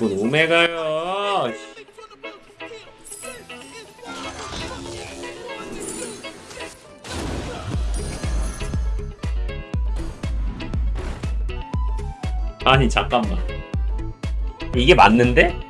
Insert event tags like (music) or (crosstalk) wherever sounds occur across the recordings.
얇은 오메가요. 아니 잠깐만. 이게 맞는데?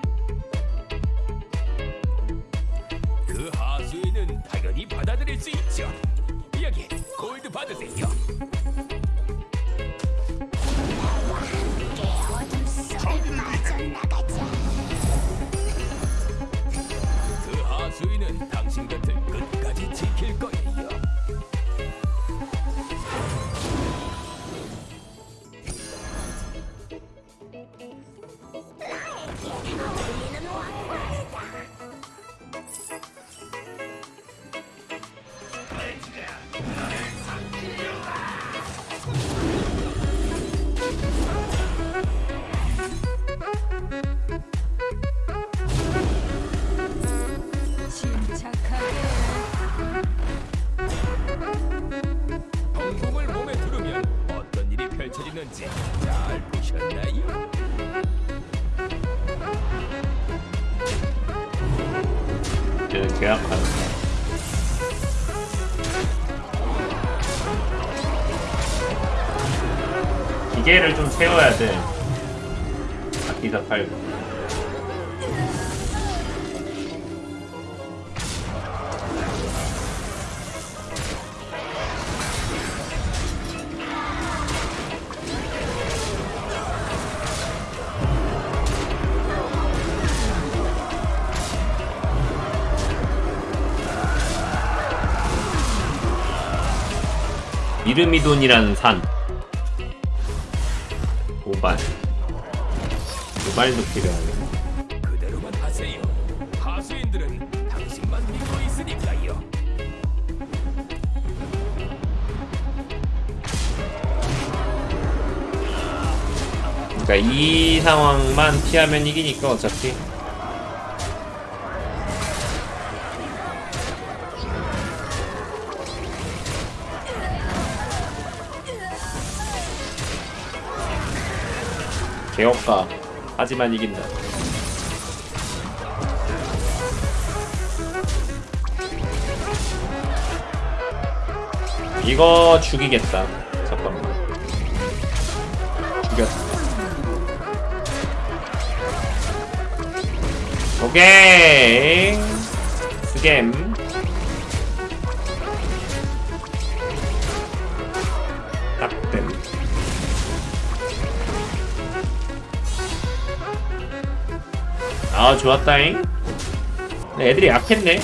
계약하는. 기계를 좀 세워야 돼. 기사 팔고. 이르미돈이라는 산. 도발. 도발도 필요하네. 그대로만 하세요. 하수인들은 당신만 믿고 있으니까요. 그러니까 이 상황만 피하면 이기니까 어차피. 개업가 하지만 이긴다. 이거 죽이겠다. 잠깐만. 죽였다. 오케이. 스겜. 아 좋았다잉. 근데 애들이 약했네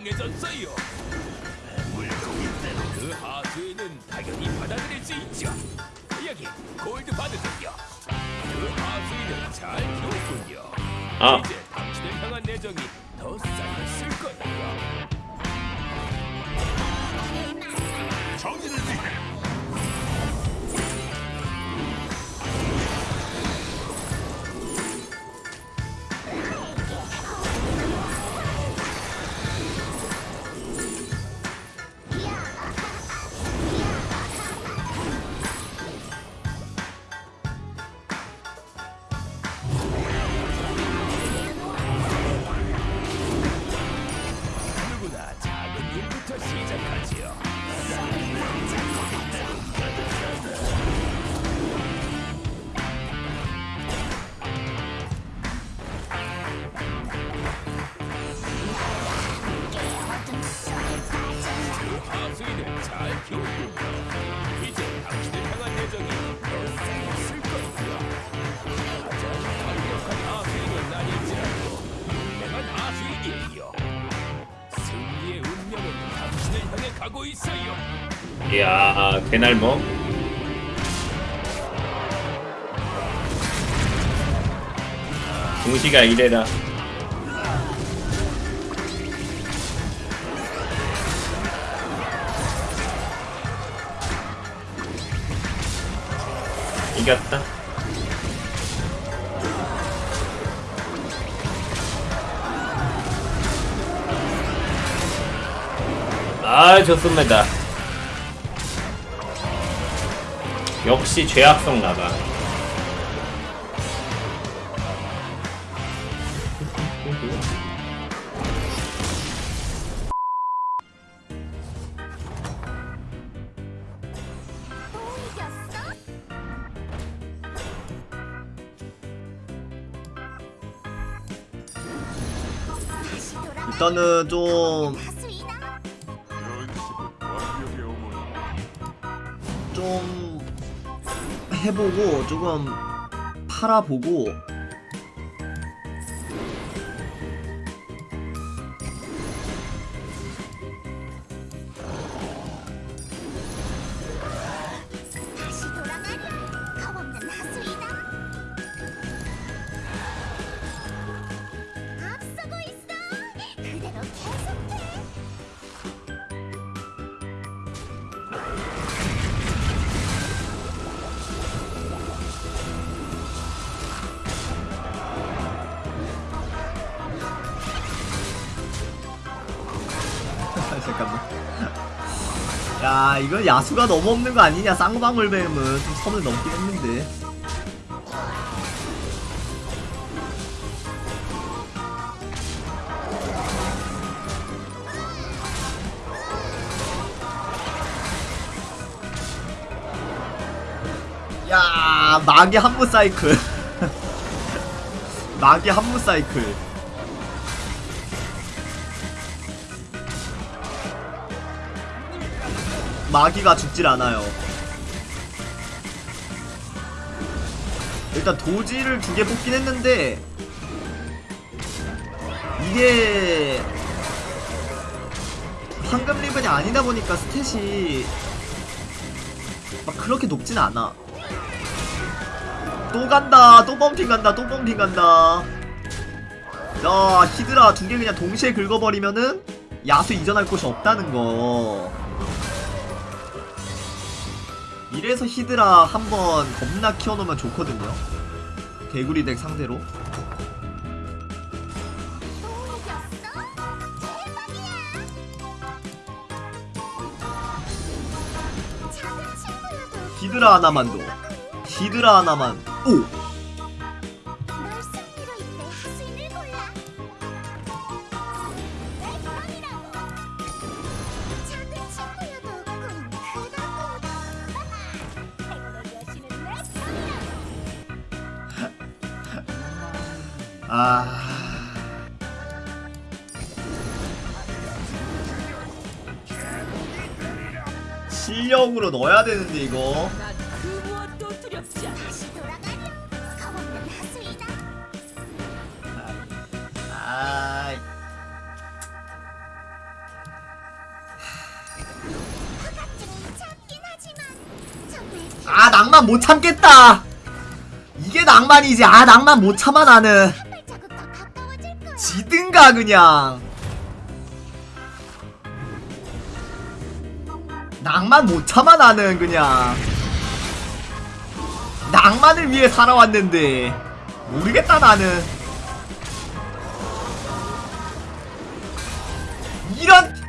강해졌어요. 그 하수인은 당연히 받아들일 수 있죠. 여기 골드 받으세요. 그 하수인은 잘 키웠군요. 아 이제 당신을 향한 내정이 더 쌓였을 거예요. 정신을 차려. 가고 있어요. 이야, 개날먹. 동시가 뭐? 이래라. 이겼다. 아, 좋습니다. 역시 죄악성 나가. 일단은 좀 해보고 조금 팔아보고 야 이건 야수가 너무 없는 거 아니냐? 쌍방울 뱀은 좀 선을 넘긴 했는데. 야 마기 한무 사이클. (laughs) 마기 한무 사이클 마기가 죽질 않아요. 일단 도지를 두 개 뽑긴 했는데 이게 황금 리븐이 아니다 보니까 스탯이 막 그렇게 높진 않아. 또 간다, 또 범핑 간다, 또 범핑 간다. 야, 히드라 두 개 그냥 동시에 긁어버리면은 야수 이전할 곳이 없다는 거. 이래서 히드라 한번 겁나 키워놓으면 좋거든요. 개구리 덱 상대로. 히드라 하나만 더. 히드라 하나만. 오! 아. 실력으로 넣어야 되는데 이거. 정말 아 낭만 못 참겠다. 이게 낭만이지. 아 낭만 못 참아 나는. 가 그냥. 낭만 못 참아 나는 그냥. 낭만을 위해 살아왔는데 모르겠다 나는. 이런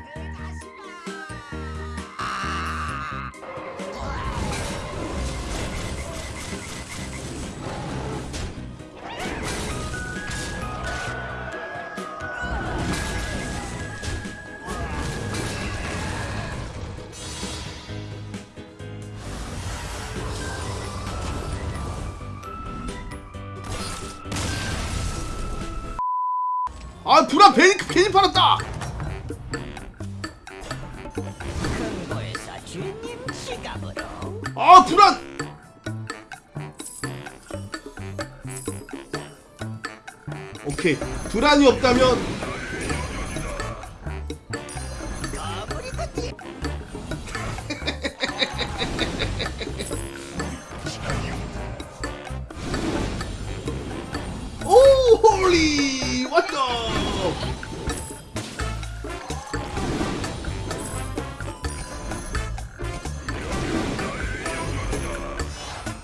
아 불안 괜히 괜히 팔았다. 아 불안. 오케이 불안이 없다면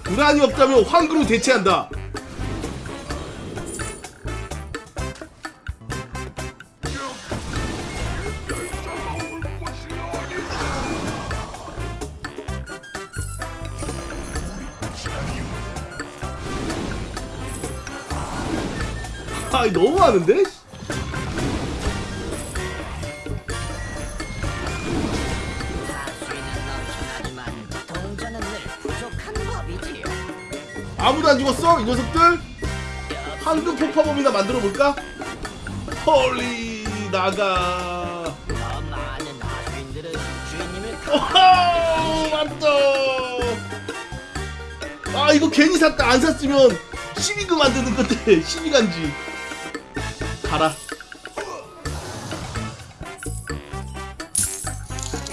불안이 없다면 황금으로 대체한다. 아, 너무 많은데? 아무도 안 죽었어? 이 녀석들? 황금 폭파범이나 만들어 볼까? 홀리 나가. 오호 맞다. 아 이거 괜히 샀다 안 샀으면 12금 만드는 건데 (laughs) 12간지. 가라.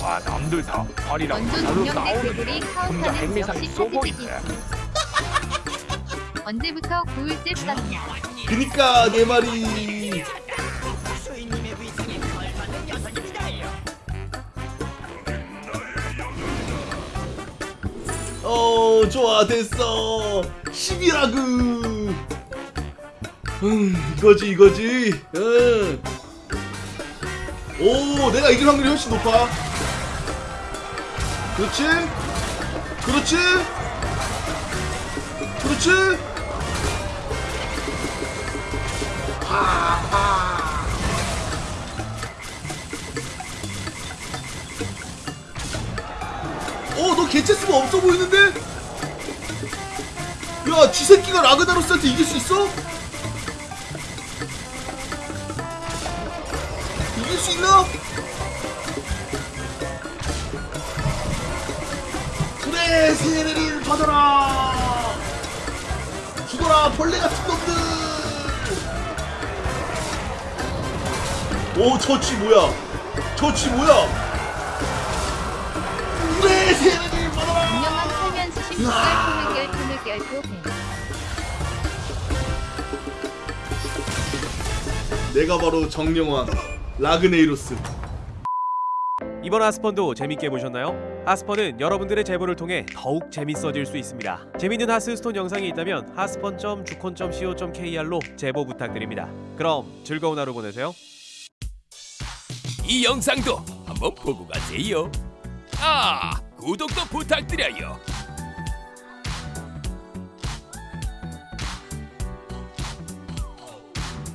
와 남들 다 바로 동영대 싸우는데 괴물이 혼자 카운터는 핵미사일 역시 쏘고 있네 언제부터 고울집 썼냐 그니까 내 말이. 걸맞는 녀석입니다요. 어 좋아 됐어 12라그. 음 이거지 이거지. 응. 오 내가 이길 확률이 훨씬 높아. 그렇지. 그렇지. 그렇지. 어, 너 개체 수가 없어 보이는데? 야, 쥐 새끼가 라그나로스한테 이길 수 있어? 이길 수 있나? 그래, 세례를 받아라! 죽어라, 벌레 같은 놈 오, 저쥐 뭐야? 저쥐 뭐야? 그래, 세례를 받아라! 분명한 살면 수신 물결 토물결 토물결 토 내가 바로 정령왕 라그네이로스 이번 하스펀도 재밌게 보셨나요? 하스펀은 여러분들의 제보를 통해 더욱 재밌어질 수 있습니다. 재밌는 하스스톤 영상이 있다면 하스펀.주콘.co.kr로 제보 부탁드립니다. 그럼 즐거운 하루 보내세요. 이 영상도 한번 보고 가세요. 아 구독도 부탁드려요